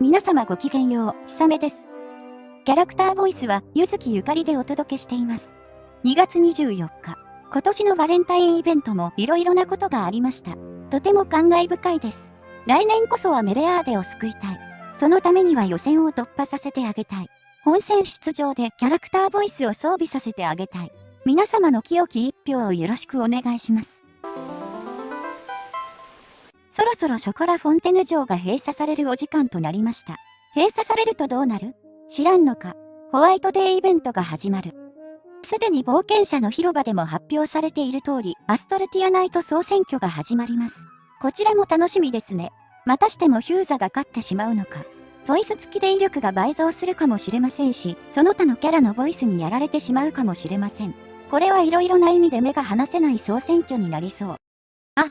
皆様ごきげんよう、ひさめです。キャラクターボイスは、ゆずきゆかりでお届けしています。2月24日、今年のバレンタインイベントも色々なことがありました。とても感慨深いです。来年こそはメレアーデを救いたい。そのためには予選を突破させてあげたい。本戦出場でキャラクターボイスを装備させてあげたい。皆様の清き一票をよろしくお願いします。そろそろショコラフォンテヌ城が閉鎖されるお時間となりました。閉鎖されるとどうなる？知らんのか。ホワイトデーイベントが始まる。すでに冒険者の広場でも発表されている通り、アストルティアナイト総選挙が始まります。こちらも楽しみですね。またしてもヒューザが勝ってしまうのか。ボイス付きで威力が倍増するかもしれませんし、その他のキャラのボイスにやられてしまうかもしれません。これはいろいろな意味で目が離せない総選挙になりそう。あ、